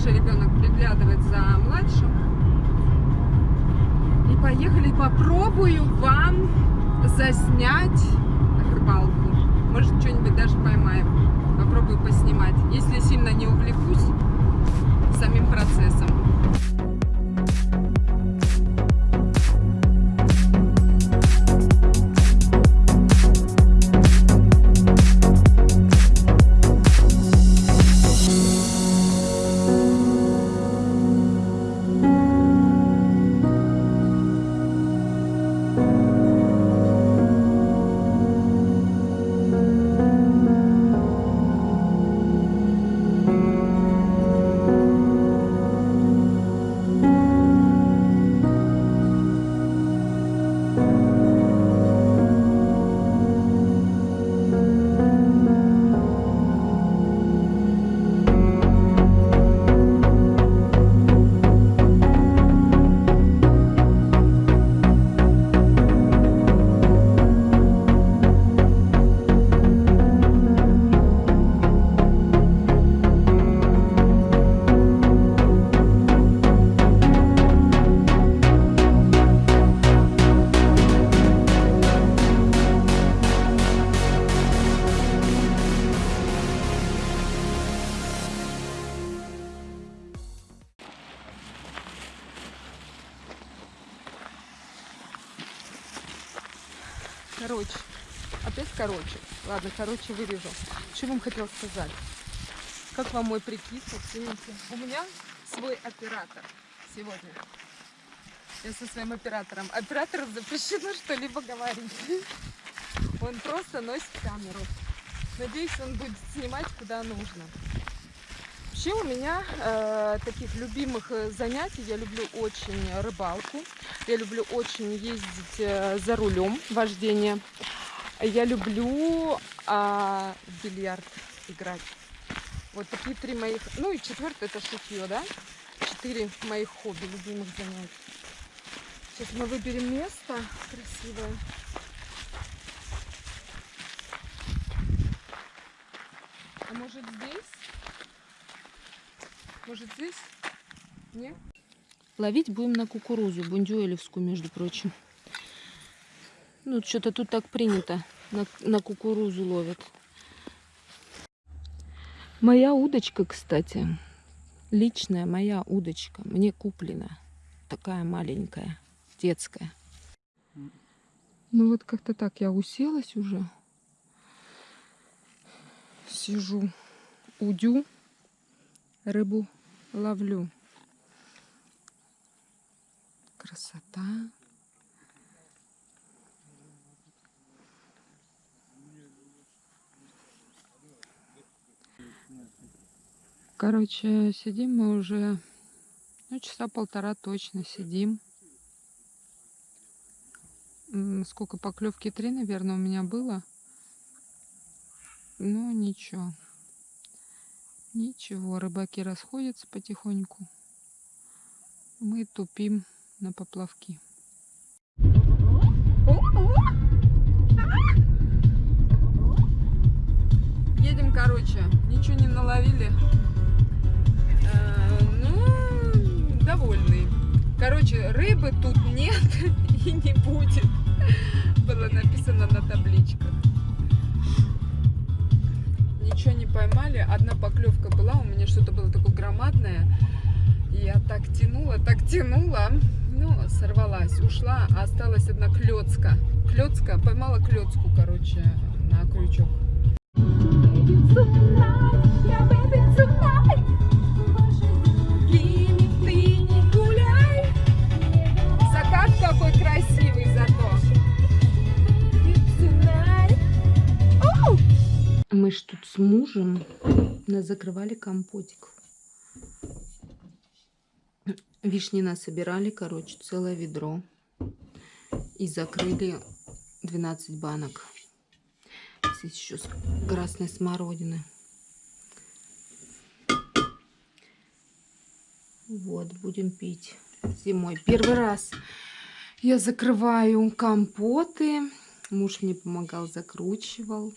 старший ребенок приглядывает за младшим. И поехали, попробую вам заснять рыбалку. Может, что-нибудь даже поймаем. Попробую поснимать. Если сильно не увлекусь самим процессом. Ладно, короче вырежу. Что вам хотел сказать? Как вам мой прикид? Оцените. У меня свой оператор сегодня. Я со своим оператором. Оператору запрещено что-либо говорить. Он просто носит камеру. Надеюсь, он будет снимать куда нужно. Вообще у меня э, таких любимых э, занятий, я люблю очень рыбалку, я люблю очень ездить э, за рулем, вождение, я люблю э, в бильярд играть. Вот такие три моих, ну и четвертое это шитье, да? Четыре моих хобби, любимых занятий. Сейчас мы выберем место красивое. А может здесь? Может здесь? Нет? Ловить будем на кукурузу, бундюэлевскую, между прочим. Ну, что-то тут так принято. На, на кукурузу ловят. Моя удочка, кстати, личная моя удочка, мне куплена. Такая маленькая, детская. Ну вот как-то так я уселась уже. Сижу, удю, рыбу ловлю. Красота. Короче, сидим мы уже, ну, часа полтора точно сидим. Сколько поклевки? Три, наверное, у меня было. Ну, ничего. Ничего, рыбаки расходятся потихоньку. Мы тупим на поплавки. Едем, короче, ничего не наловили. Довольный. Короче, рыбы тут нет и не будет. Было написано на табличках. Ничего не поймали. Одна поклевка была, у меня что-то было такое громадное. Я так тянула, так тянула. Ну, сорвалась, ушла, а осталась одна клетка. Клетка, поймала клетку, короче, на крючок. Закат Мы ж тут с мужем закрывали компотик. Вишни насобирали, короче, целое ведро. И закрыли 12 банок. Здесь еще с красной смородины. Вот, будем пить зимой. Первый раз я закрываю компоты. Муж мне помогал, закручивал.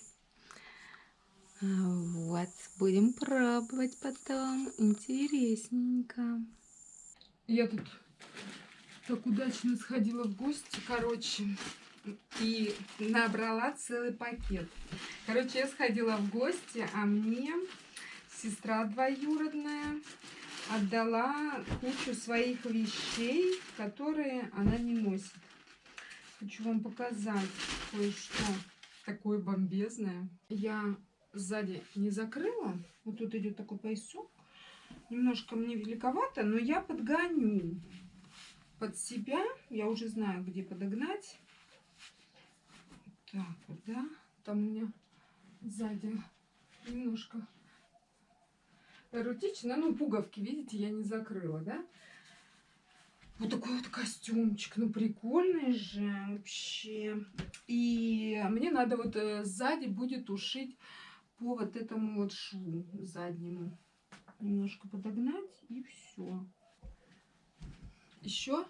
Вот, будем пробовать потом. Интересненько. Я тут так удачно сходила в гости, короче, и набрала целый пакет. Короче, я сходила в гости, а мне сестра двоюродная отдала кучу своих вещей, которые она не носит. Хочу вам показать кое-что такое бомбезное. Я сзади не закрыла. Вот тут идет такой поясок. Немножко мне великовато, но я подгоню под себя. Я уже знаю, где подогнать. Так да. Там у меня сзади немножко эротично. Ну, пуговки, видите, я не закрыла, да? Вот такой вот костюмчик. Ну, прикольный же вообще. И мне надо вот э, сзади будет ушить по вот этому вот шву заднему. Немножко подогнать и все. Еще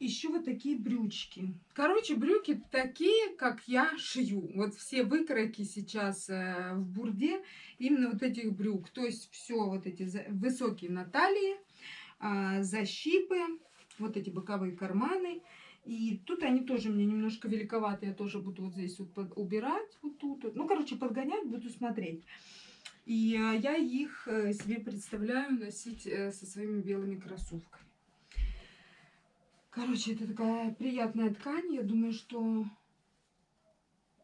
еще вот такие брючки. Короче, брюки такие, как я шью. Вот все выкройки сейчас э, в бурде именно вот этих брюк. То есть все вот эти высокие на талии, э, защипы, вот эти боковые карманы. И тут они тоже мне немножко великоваты. Я тоже буду вот здесь вот убирать. Вот тут. Ну, короче, подгонять буду смотреть. И э, я их э, себе представляю носить э, со своими белыми кроссовками. Короче, это такая приятная ткань. Я думаю, что...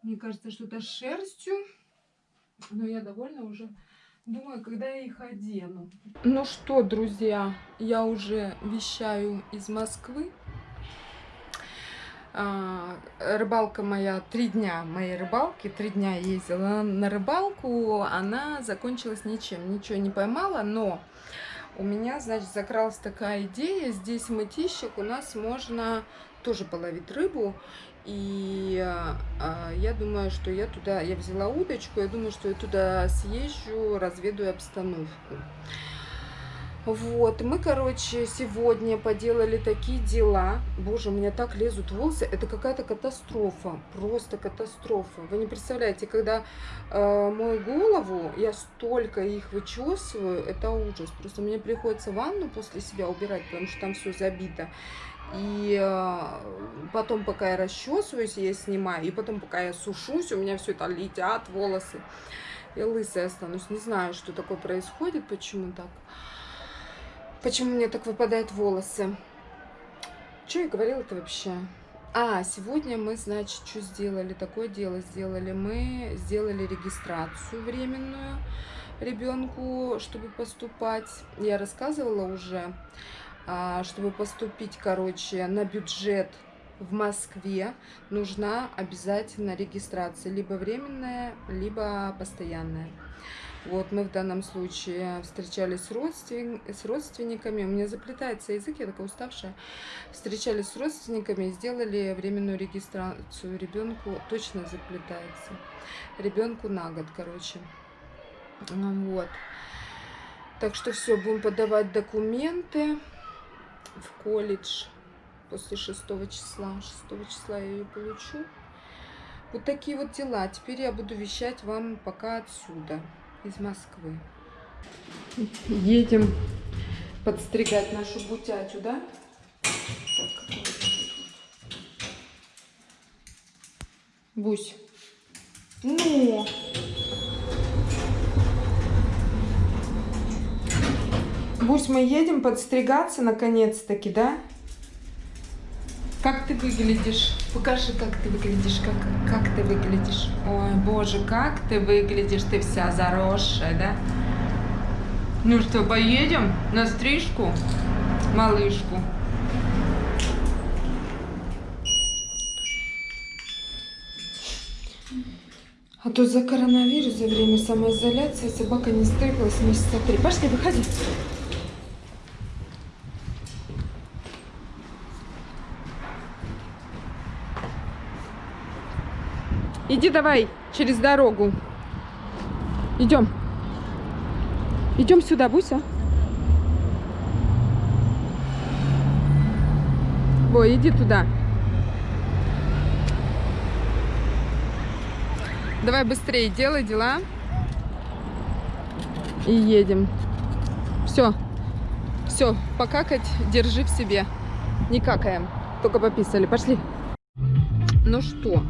Мне кажется, что это шерстью. Но я довольна уже. Думаю, когда я их одену. Ну что, друзья, я уже вещаю из Москвы. А, рыбалка моя, три дня моей рыбалки, три дня ездила на рыбалку, она закончилась ничем, ничего не поймала, но у меня, значит, закралась такая идея. Здесь в мытищах у нас можно тоже половить рыбу. И э, я думаю, что я туда, я взяла удочку, я думаю, что я туда съезжу, разведу обстановку. Вот, мы, короче, сегодня поделали такие дела. Боже, у меня так лезут волосы. Это какая-то катастрофа. Просто катастрофа. Вы не представляете, когда э, мою голову, я столько их вычесываю, это ужас. Просто мне приходится ванну после себя убирать, потому что там все забито. И э, потом, пока я расчесываюсь, я снимаю. И потом, пока я сушусь, у меня все это летят волосы. Я лысая останусь. Не знаю, что такое происходит, почему так. Почему мне так выпадают волосы? Что я говорила-то вообще? А, сегодня мы, значит, что сделали? Такое дело сделали. Мы сделали регистрацию временную ребенку, чтобы поступать. Я рассказывала уже, а, чтобы поступить, короче, на бюджет в Москве нужна обязательно регистрация, либо временная, либо постоянная. Вот мы в данном случае встречались с, родствен... с родственниками. У меня заплетается язык, я такая уставшая. Встречались с родственниками сделали временную регистрацию ребенку. Точно заплетается. Ребенку на год, короче. Вот. Так что все, будем подавать документы в колледж после 6 числа. 6 числа я ее получу. Вот такие вот дела. Теперь я буду вещать вам пока отсюда из Москвы. Едем подстригать нашу бутятю, да? Бусь. Ну! Бусь, мы едем подстригаться наконец-таки, да? Как ты выглядишь? Покажи, как ты выглядишь, как, как ты выглядишь. Ой, боже, как ты выглядишь, ты вся заросшая, да? Ну что, поедем на стрижку, малышку? А то за коронавирус, за время самоизоляции собака не стриглась месяца три. Пошли, выходи. Иди давай через дорогу. Идем. Идем сюда, Буся. Бой, иди туда. Давай быстрее делай дела. И едем. Все. Все, покакать держи в себе. Не какаем. Только пописали. Пошли. Ну что,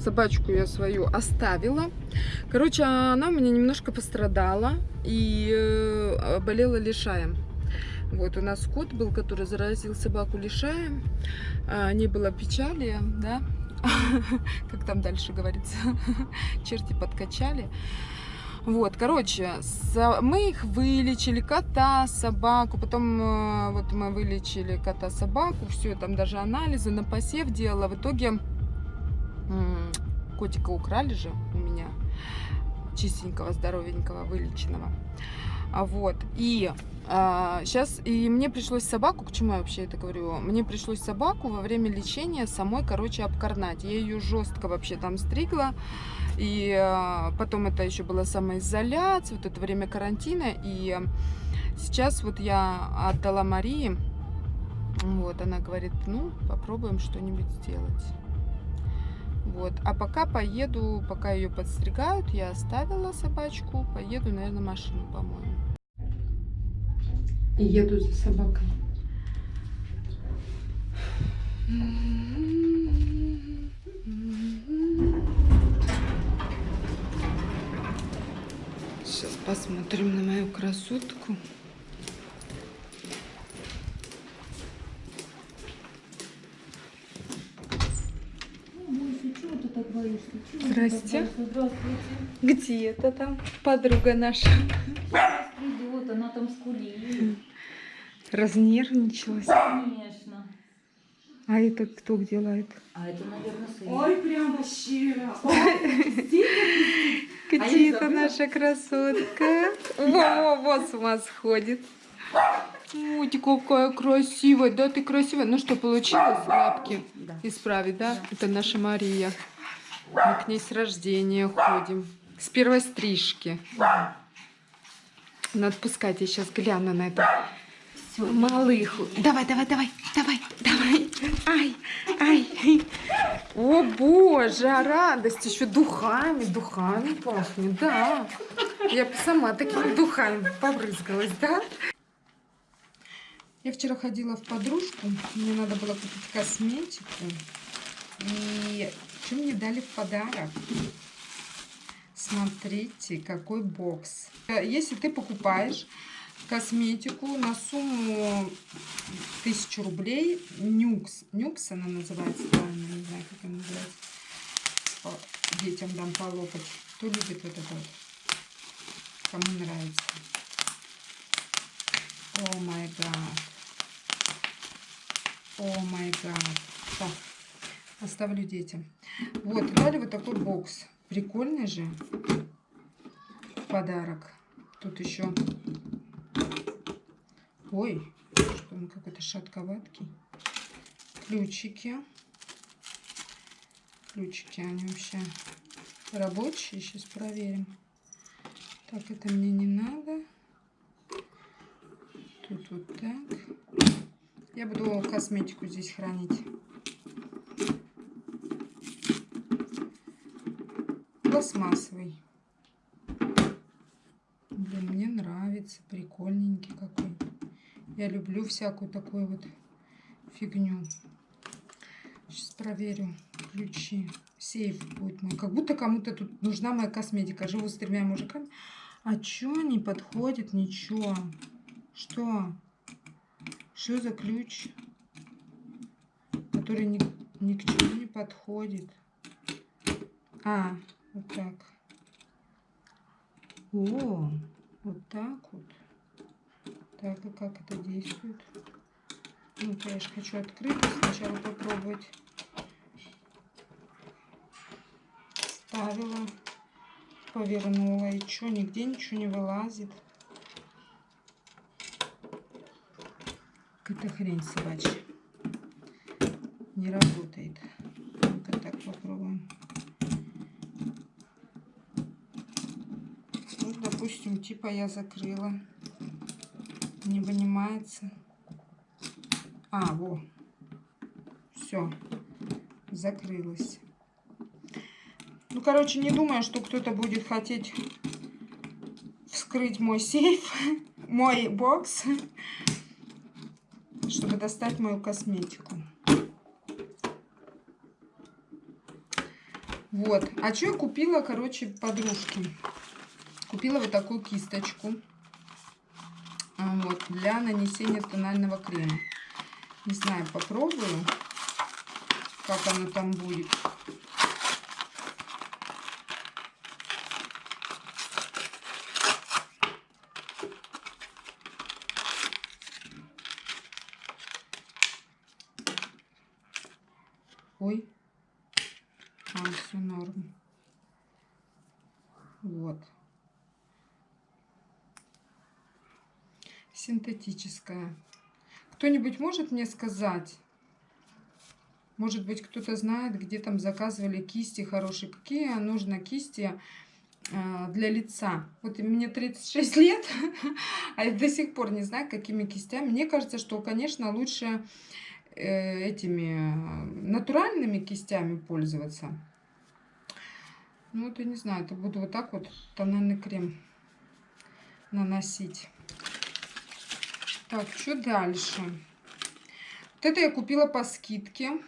собачку я свою оставила. Короче, она у меня немножко пострадала и э, болела лишаем. Вот у нас кот был, который заразил собаку лишаем. А, не было печали, да, как там дальше говорится, черти подкачали. Вот, короче, мы их вылечили, кота, собаку, потом э, вот мы вылечили кота, собаку, все, там даже анализы на посев делала. В итоге котика украли же у меня, чистенького, здоровенького, вылеченного. А вот, и сейчас, и мне пришлось собаку, к чему я вообще это говорю, мне пришлось собаку во время лечения самой, короче, обкорнать. Я ее жестко вообще там стригла, и а, потом это еще была самоизоляция, вот это время карантина, и сейчас вот я отдала Марии, вот, она говорит, ну, попробуем что-нибудь сделать. Вот. А пока поеду, пока ее подстригают, я оставила собачку, поеду, наверное, машину помою. И еду за собакой. Сейчас посмотрим на мою красотку. Чего ты так боишься? Чего ты Здрасте. Здравствуйте. Где это там подруга наша? Сейчас придет, она там скулит. Разнервничалась. Конечно. А это кто делает? А это, наверное, сын. Ой, прямо щиро. Где А это наша красотка? Во-во-во, с ума сходит. Ой, ты какая красивая, да, ты красивая. Ну что, получилось лапки Да. исправить, да? Это наша Мария. Мы к ней с рождения ходим. С первой стрижки. Надо пускать, я сейчас гляну на это. Всё. Малыху. Давай, давай, давай, давай, давай. Ай, ай. О боже, а радость. Еще духами, духами пахнет, да. Я сама такими духами побрызгалась, да? Я вчера ходила в подружку, мне надо было купить косметику. И что мне дали в подарок? Смотрите, какой бокс. Если ты покупаешь косметику на сумму тысячу рублей, нюкс, нюкс она называется, правильно, не знаю, как она называется, По- детям дам полопать. Кто любит вот это вот? Кому нравится? О май гад. О май гад. Так, оставлю детям. Вот, дали вот такой бокс. Прикольный же подарок. Тут еще... Ой, что он какой-то шатковаткий. Ключики. Ключики, они вообще рабочие. Сейчас проверим. Так, это мне не надо. Тут вот так. Я буду косметику здесь хранить. Пластмассовый. Блин, мне нравится. Прикольненький какой. Я люблю всякую такую вот фигню. Сейчас проверю ключи. Сейф будет мой. Как будто кому-то тут нужна моя косметика. Живу с тремя мужиками. А чё не подходит? Ничего. Что? Что за ключ? Который ни, ни к чему не подходит. А, вот так. О, вот так вот. Так, и как это действует? Ну, я же хочу открыть, сначала попробовать. Ставила, повернула, и что, нигде ничего не вылазит. Какая-то хрень собачья. Не работает. Ну-ка так попробуем. Ну, допустим, типа я закрыла. Не вынимается. А, во. Все. Закрылась. Ну, короче, не думаю, что кто-то будет хотеть вскрыть мой сейф, мой бокс, чтобы достать мою косметику. Вот. А что я купила, короче, подружки? Купила вот такую кисточку. А, Вот, для нанесения тонального крема. Не знаю, попробую, как оно там будет. Ой. А, все норм. Вот. Синтетическая. Кто-нибудь может мне сказать? Может быть, кто-то знает, где там заказывали кисти хорошие. Какие нужно кисти э, для лица? Вот мне 36 лет, а я до сих пор не знаю, какими кистями. Мне кажется, что, конечно, лучше э, этими э, натуральными кистями пользоваться. Ну, вот я не знаю, это буду вот так вот тональный крем наносить. Так, что дальше? Вот это я купила по скидке.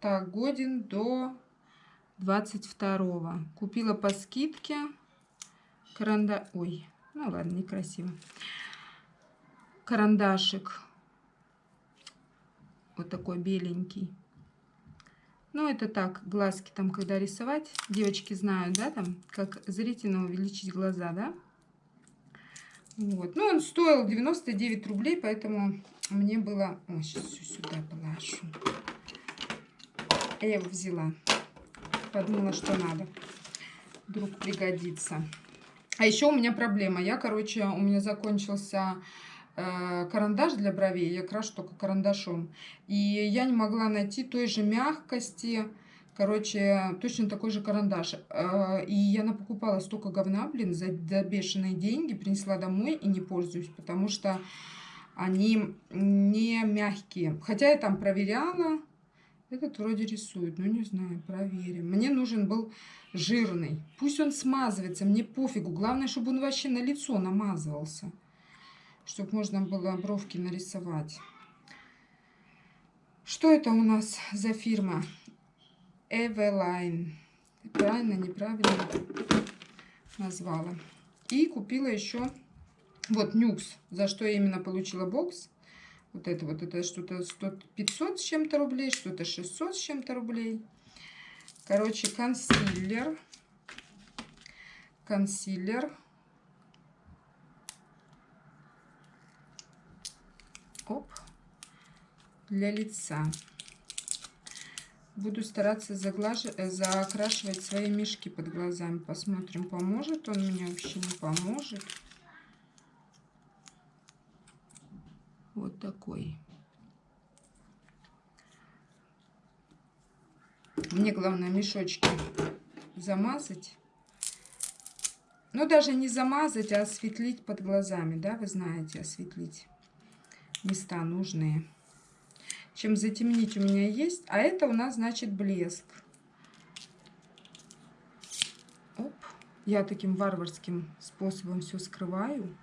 Так, годен до 22 Купила по скидке. Каранда... Ой, ну ладно, некрасиво. Карандашик. Вот такой беленький. Ну, это так, глазки там, когда рисовать. Девочки знают, да, там, как зрительно увеличить глаза, да? Вот. Ну, он стоил 99 рублей, поэтому мне было... Ой, сейчас все сюда положу. Я его взяла. Подумала, что надо. Вдруг пригодится. А еще у меня проблема. Я, короче, у меня закончился э, карандаш для бровей. Я крашу только карандашом. И я не могла найти той же мягкости. Короче, точно такой же карандаш. Э, и я напокупала столько говна, блин, за, бешеные деньги. Принесла домой и не пользуюсь, потому что они не мягкие. Хотя я там проверяла. Этот вроде рисует, ну не знаю, проверим. Мне нужен был жирный. Пусть он смазывается, мне пофигу. Главное, чтобы он вообще на лицо намазывался. Чтобы можно было бровки нарисовать. Что это у нас за фирма? Eveline. Правильно, неправильно назвала. И купила еще вот нюкс, за что я именно получила бокс. Вот это вот, это что-то 500 с чем-то рублей, что-то 600 с чем-то рублей. Короче, консилер. Консилер. Оп. Для лица. Буду стараться заглаж... закрашивать свои мешки под глазами. Посмотрим, поможет он мне, вообще не поможет. Вот такой. Мне главное мешочки замазать. Ну, даже не замазать, а осветлить под глазами, да, вы знаете, осветлить места нужные. Чем затемнить у меня есть. А это у нас, значит, блеск. Оп. Я таким варварским способом все скрываю.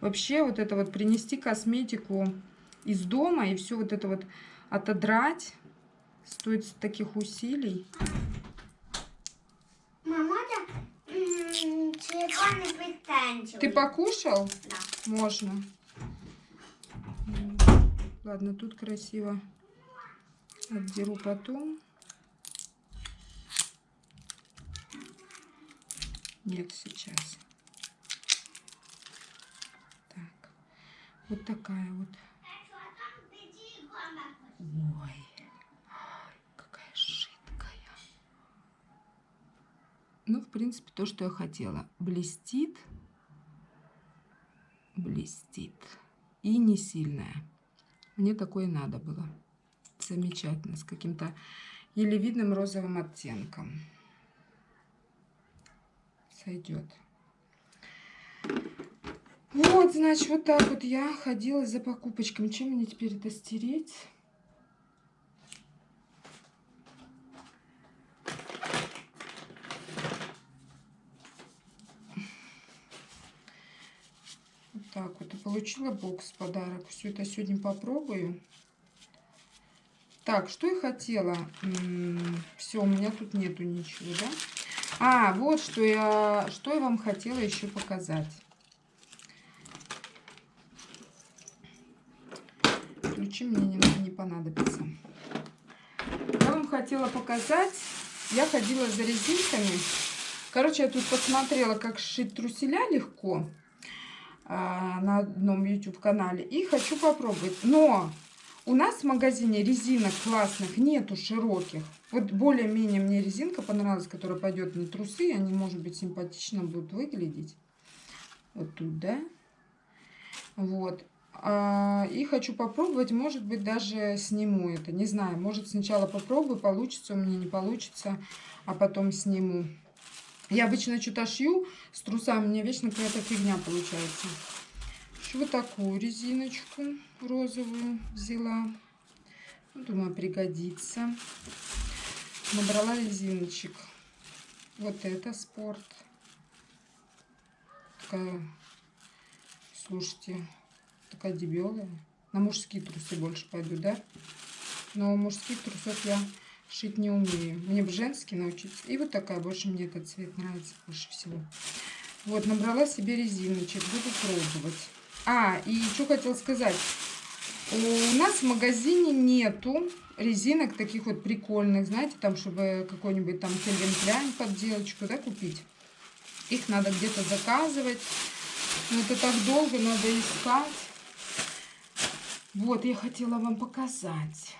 Вообще вот это вот принести косметику из дома и все вот это вот отодрать стоит таких усилий. Мама. Ты покушал? Да. Можно. Ладно, тут красиво отдеру потом. Нет, сейчас. Так. Вот такая вот. Ой. Какая жидкая. Ну, в принципе, то, что я хотела. Блестит. Блестит. И не сильная. Мне такое надо было. Замечательно. С каким-то еле видным розовым оттенком. Сойдет. Вот, значит, вот так вот я ходила за покупочками. Чем мне теперь это стереть? Так, вот и получила бокс подарок. Все это сегодня попробую. Так, что я хотела? Все, у меня тут нету ничего, да? А, вот что я, что я вам хотела еще показать. Ключи мне не, не понадобятся. Я вам хотела показать. Я ходила за резинками. Короче, я тут посмотрела, как сшить труселя легко а, на одном YouTube канале. И хочу попробовать. Но у нас в магазине резинок классных нету широких. Вот более-менее мне резинка понравилась, которая пойдет на трусы. Они, может быть, симпатично будут выглядеть. Вот тут, да? Вот. А, и хочу попробовать, может быть, даже сниму это. Не знаю, может сначала попробую, получится у меня, не получится, а потом сниму. Я обычно что-то шью с трусами, меня вечно какая-то фигня получается. Вот такую резиночку розовую взяла. Ну, думаю, пригодится. Набрала резиночек. Вот это спорт. Такая, слушайте, такая дебелая. На мужские трусы больше пойду, да? Но мужских трусов я шить не умею. Мне бы женский научиться. И вот такая, больше мне этот цвет нравится больше всего. Вот, набрала себе резиночек, буду пробовать. А, и что хотела сказать. У нас в магазине нету резинок таких вот прикольных, знаете, там, чтобы какой-нибудь там Кельвин Кляйн под девочку, да, купить. Их надо где-то заказывать. Но это так долго, надо искать. Вот, я хотела вам показать.